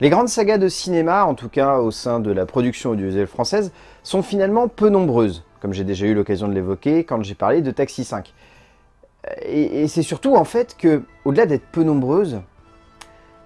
Les grandes sagas de cinéma, en tout cas au sein de la production audiovisuelle française, sont finalement peu nombreuses, comme j'ai déjà eu l'occasion de l'évoquer quand j'ai parlé de Taxi 5. Et, c'est surtout en fait que, au-delà d'être peu nombreuses,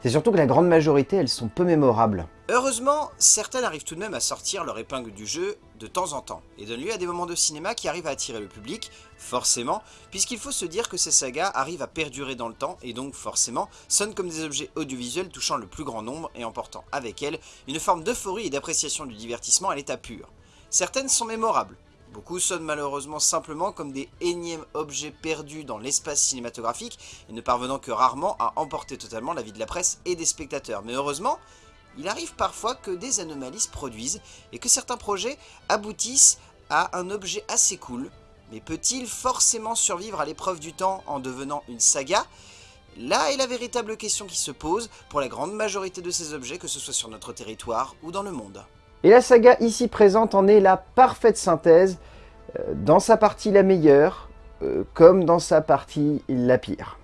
c'est surtout que la grande majorité, elles sont peu mémorables. Heureusement, certaines arrivent tout de même à sortir leur épingle du jeu de temps en temps, et donnent lieu à des moments de cinéma qui arrivent à attirer le public, forcément, puisqu'il faut se dire que ces sagas arrivent à perdurer dans le temps, et donc forcément, sonnent comme des objets audiovisuels touchant le plus grand nombre et emportant avec elles une forme d'euphorie et d'appréciation du divertissement à l'état pur. Certaines sont mémorables, Beaucoup sonnent malheureusement simplement comme des énièmes objets perdus dans l'espace cinématographique et ne parvenant que rarement à emporter totalement la vie de la presse et des spectateurs. Mais heureusement, il arrive parfois que des anomalies se produisent et que certains projets aboutissent à un objet assez cool. Mais peut-il forcément survivre à l'épreuve du temps en devenant une saga? Là est la véritable question qui se pose pour la grande majorité de ces objets, que ce soit sur notre territoire ou dans le monde. Et la saga ici présente en est la parfaite synthèse, euh, dans sa partie la meilleure, euh, comme dans sa partie la pire.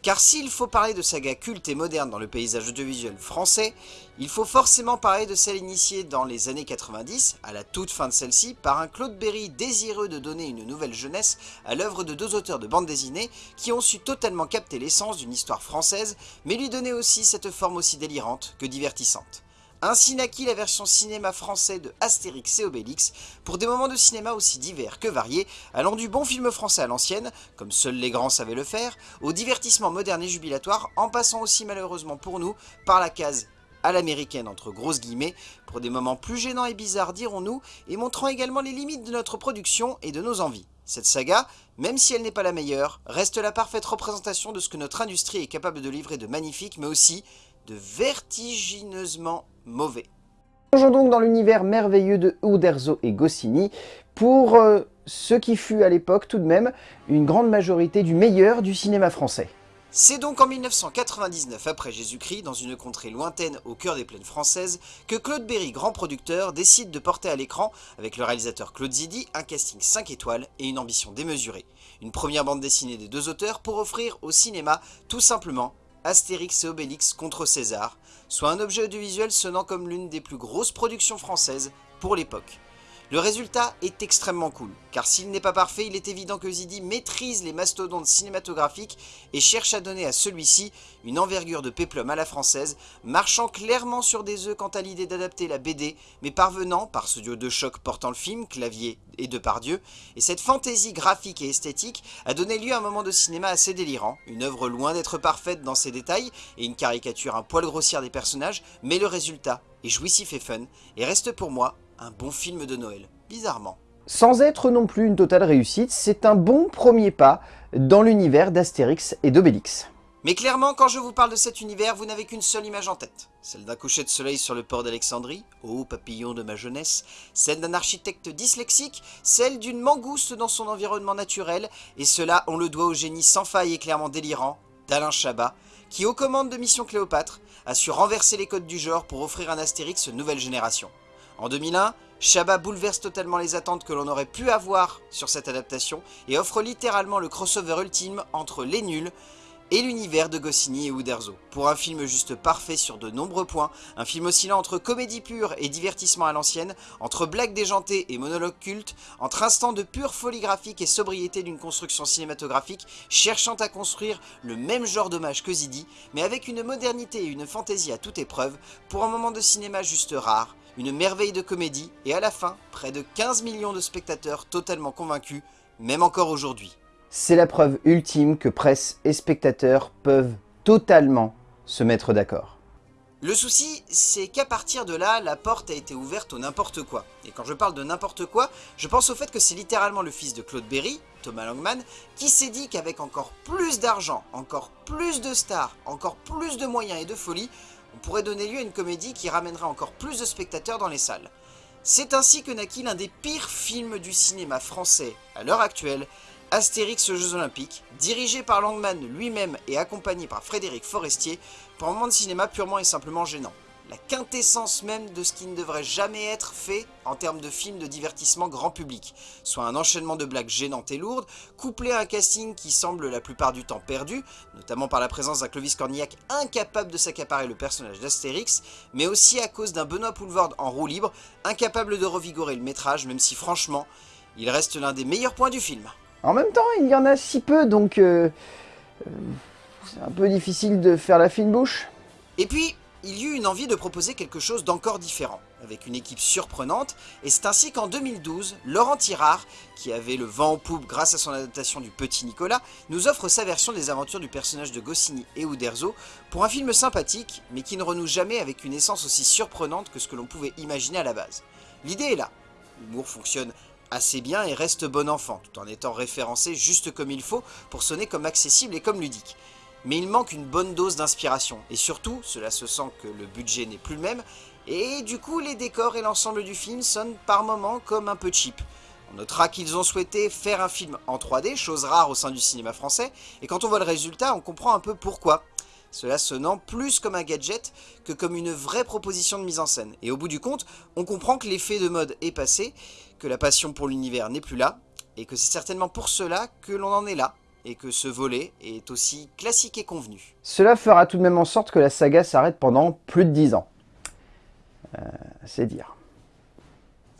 Car s'il faut parler de saga culte et moderne dans le paysage audiovisuel français, il faut forcément parler de celle initiée dans les années 90, à la toute fin de celle-ci, par un Claude Berry désireux de donner une nouvelle jeunesse à l'œuvre de deux auteurs de bande dessinée qui ont su totalement capter l'essence d'une histoire française, mais lui donner aussi cette forme aussi délirante que divertissante. Ainsi naquit la version cinéma français de Astérix et Obélix, pour des moments de cinéma aussi divers que variés, allant du bon film français à l'ancienne, comme seuls les grands savaient le faire, au divertissement moderne et jubilatoire, en passant aussi malheureusement pour nous par la case à l'américaine entre grosses guillemets, pour des moments plus gênants et bizarres dirons-nous, et montrant également les limites de notre production et de nos envies. Cette saga, même si elle n'est pas la meilleure, reste la parfaite représentation de ce que notre industrie est capable de livrer de magnifique, mais aussi de vertigineusement mauvais. Plongeons donc dans l'univers merveilleux de Uderzo et Goscinny pour euh, ce qui fut à l'époque tout de même une grande majorité du meilleur du cinéma français. C'est donc en 1999 après Jésus-Christ, dans une contrée lointaine au cœur des plaines françaises, que Claude Berry, grand producteur, décide de porter à l'écran, avec le réalisateur Claude Zidi, un casting 5 étoiles et une ambition démesurée. Une première bande dessinée des deux auteurs pour offrir au cinéma tout simplement Astérix et Obélix contre César, soit un objet audiovisuel sonnant comme l'une des plus grosses productions françaises pour l'époque. Le résultat est extrêmement cool, car s'il n'est pas parfait, il est évident que Zidi maîtrise les mastodontes cinématographiques et cherche à donner à celui-ci une envergure de péplum à la française, marchant clairement sur des œufs quant à l'idée d'adapter la BD, mais parvenant, par ce duo de choc portant le film, Clavier et Depardieu, et cette fantaisie graphique et esthétique a donné lieu à un moment de cinéma assez délirant, une œuvre loin d'être parfaite dans ses détails, et une caricature un poil grossière des personnages, mais le résultat est jouissif et fun, et reste pour moi un bon film de Noël, bizarrement. Sans être non plus une totale réussite, c'est un bon premier pas dans l'univers d'Astérix et d'Obélix. Mais clairement, quand je vous parle de cet univers, vous n'avez qu'une seule image en tête. Celle d'un coucher de soleil sur le port d'Alexandrie, ô papillon de ma jeunesse, celle d'un architecte dyslexique, celle d'une mangouste dans son environnement naturel, et cela on le doit au génie sans faille et clairement délirant d'Alain Chabat, qui aux commandes de Mission Cléopâtre a su renverser les codes du genre pour offrir un Astérix nouvelle génération. En 2001, Chabat bouleverse totalement les attentes que l'on aurait pu avoir sur cette adaptation et offre littéralement le crossover ultime entre les nuls et l'univers de Goscinny et Uderzo. Pour un film juste parfait sur de nombreux points, un film oscillant entre comédie pure et divertissement à l'ancienne, entre blagues déjantées et monologues cultes, entre instants de pure folie graphique et sobriété d'une construction cinématographique, cherchant à construire le même genre d'hommage que Zidi, mais avec une modernité et une fantaisie à toute épreuve, pour un moment de cinéma juste rare, une merveille de comédie, et à la fin, près de 15 millions de spectateurs totalement convaincus, même encore aujourd'hui. C'est la preuve ultime que presse et spectateurs peuvent totalement se mettre d'accord. Le souci, c'est qu'à partir de là, la porte a été ouverte au n'importe quoi. Et quand je parle de n'importe quoi, je pense au fait que c'est littéralement le fils de Claude Berry, Thomas Langman, qui s'est dit qu'avec encore plus d'argent, encore plus de stars, encore plus de moyens et de folie, pourrait donner lieu à une comédie qui ramènerait encore plus de spectateurs dans les salles. C'est ainsi que naquit l'un des pires films du cinéma français à l'heure actuelle, Astérix aux Jeux Olympiques, dirigé par Langman lui-même et accompagné par Frédéric Forestier, pour un moment de cinéma purement et simplement gênant. La quintessence même de ce qui ne devrait jamais être fait en termes de film de divertissement grand public, soit un enchaînement de blagues gênantes et lourdes, couplé à un casting qui semble la plupart du temps perdu, notamment par la présence d'un Clovis Cornillac incapable de s'accaparer le personnage d'Astérix, mais aussi à cause d'un Benoît Poulvord en roue libre, incapable de revigorer le métrage, même si franchement, il reste l'un des meilleurs points du film. En même temps, il y en a si peu, donc euh, euh, c'est un peu difficile de faire la fine bouche. Et puis, il y eut une envie de proposer quelque chose d'encore différent, avec une équipe surprenante, et c'est ainsi qu'en 2012, Laurent Tirard, qui avait le vent en poupe grâce à son adaptation du Petit Nicolas, nous offre sa version des aventures du personnage de Goscinny et Uderzo, pour un film sympathique, mais qui ne renoue jamais avec une essence aussi surprenante que ce que l'on pouvait imaginer à la base. L'idée est là, l'humour fonctionne assez bien et reste bon enfant, tout en étant référencé juste comme il faut pour sonner comme accessible et comme ludique. Mais il manque une bonne dose d'inspiration, et surtout, cela se sent que le budget n'est plus le même, et du coup les décors et l'ensemble du film sonnent par moments comme un peu cheap. On notera qu'ils ont souhaité faire un film en 3D, chose rare au sein du cinéma français, et quand on voit le résultat, on comprend un peu pourquoi. Cela sonnant plus comme un gadget que comme une vraie proposition de mise en scène. Et au bout du compte, on comprend que l'effet de mode est passé, que la passion pour l'univers n'est plus là, et que c'est certainement pour cela que l'on en est là, et que ce volet est aussi classique et convenu. Cela fera tout de même en sorte que la saga s'arrête pendant plus de 10 ans. Euh, c'est dire.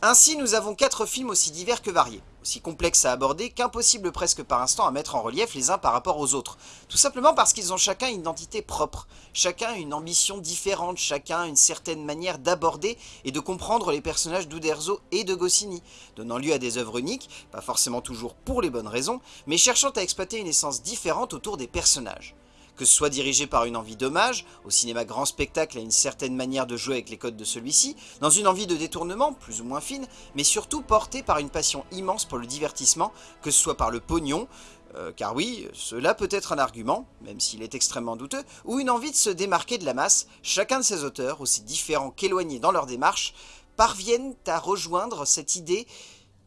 Ainsi, nous avons quatre films aussi divers que variés, aussi complexes à aborder qu'impossible presque par instant à mettre en relief les uns par rapport aux autres. Tout simplement parce qu'ils ont chacun une identité propre, chacun une ambition différente, chacun une certaine manière d'aborder et de comprendre les personnages d'Uderzo et de Goscinny, donnant lieu à des œuvres uniques, pas forcément toujours pour les bonnes raisons, mais cherchant à exploiter une essence différente autour des personnages que ce soit dirigé par une envie d'hommage, au cinéma grand spectacle à une certaine manière de jouer avec les codes de celui-ci, dans une envie de détournement, plus ou moins fine, mais surtout porté par une passion immense pour le divertissement, que ce soit par le pognon, euh, car oui, cela peut être un argument, même s'il est extrêmement douteux, ou une envie de se démarquer de la masse, chacun de ces auteurs, aussi différents qu'éloignés dans leur démarche, parviennent à rejoindre cette idée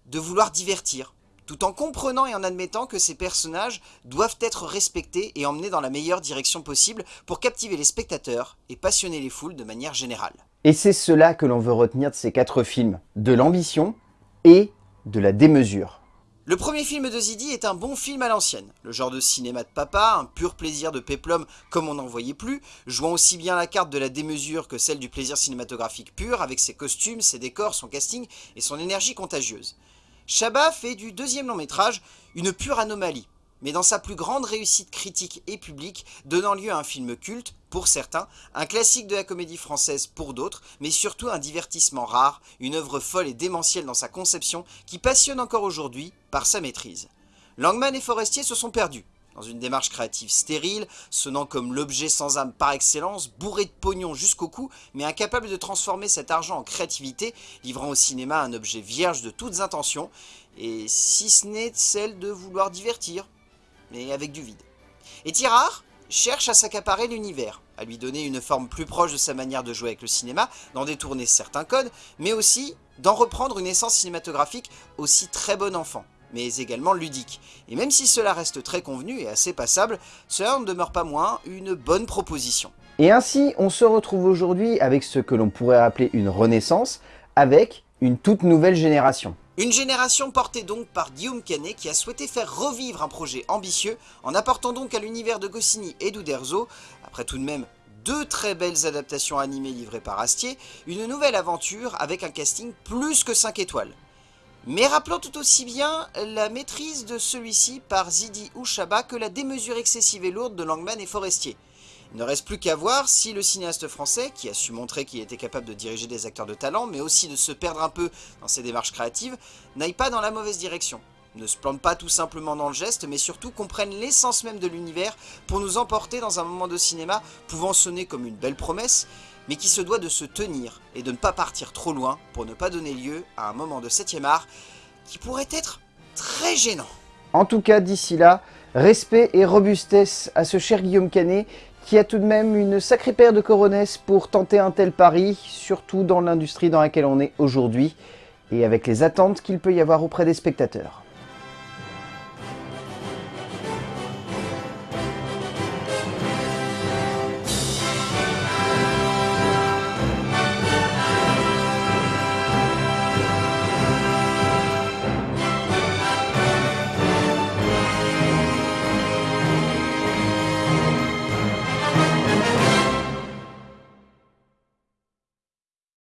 de vouloir divertir, tout en comprenant et en admettant que ces personnages doivent être respectés et emmenés dans la meilleure direction possible pour captiver les spectateurs et passionner les foules de manière générale. Et c'est cela que l'on veut retenir de ces quatre films, de l'ambition et de la démesure. Le premier film de Zidi est un bon film à l'ancienne, le genre de cinéma de papa, un pur plaisir de péplum comme on n'en voyait plus, jouant aussi bien la carte de la démesure que celle du plaisir cinématographique pur, avec ses costumes, ses décors, son casting et son énergie contagieuse. Chabat fait du deuxième long métrage une pure anomalie, mais dans sa plus grande réussite critique et publique, donnant lieu à un film culte, pour certains, un classique de la comédie française pour d'autres, mais surtout un divertissement rare, une œuvre folle et démentielle dans sa conception qui passionne encore aujourd'hui par sa maîtrise. Langman et Forestier se sont perdus, dans une démarche créative stérile, sonnant comme l'objet sans âme par excellence, bourré de pognon jusqu'au cou, mais incapable de transformer cet argent en créativité, livrant au cinéma un objet vierge de toutes intentions, et si ce n'est celle de vouloir divertir, mais avec du vide. Et Tirard cherche à s'accaparer l'univers, à lui donner une forme plus proche de sa manière de jouer avec le cinéma, d'en détourner certains codes, mais aussi d'en reprendre une essence cinématographique aussi très bon enfant mais également ludique. Et même si cela reste très convenu et assez passable, cela ne demeure pas moins une bonne proposition. Et ainsi, on se retrouve aujourd'hui avec ce que l'on pourrait appeler une renaissance, avec une toute nouvelle génération. Une génération portée donc par Guillaume Canet qui a souhaité faire revivre un projet ambitieux en apportant donc à l'univers de Goscinny et d'Uderzo, après tout de même deux très belles adaptations animées livrées par Astier, une nouvelle aventure avec un casting plus que 5 étoiles. Mais rappelons tout aussi bien la maîtrise de celui-ci par Zidi ou Chabat que la démesure excessive et lourde de Langman et Forestier. Il ne reste plus qu'à voir si le cinéaste français, qui a su montrer qu'il était capable de diriger des acteurs de talent, mais aussi de se perdre un peu dans ses démarches créatives, n'aille pas dans la mauvaise direction. Ne se plante pas tout simplement dans le geste, mais surtout comprenne l'essence même de l'univers pour nous emporter dans un moment de cinéma pouvant sonner comme une belle promesse, mais qui se doit de se tenir et de ne pas partir trop loin pour ne pas donner lieu à un moment de 7ème art qui pourrait être très gênant. En tout cas, d'ici là, respect et robustesse à ce cher Guillaume Canet qui a tout de même une sacrée paire de coronesses pour tenter un tel pari, surtout dans l'industrie dans laquelle on est aujourd'hui, et avec les attentes qu'il peut y avoir auprès des spectateurs.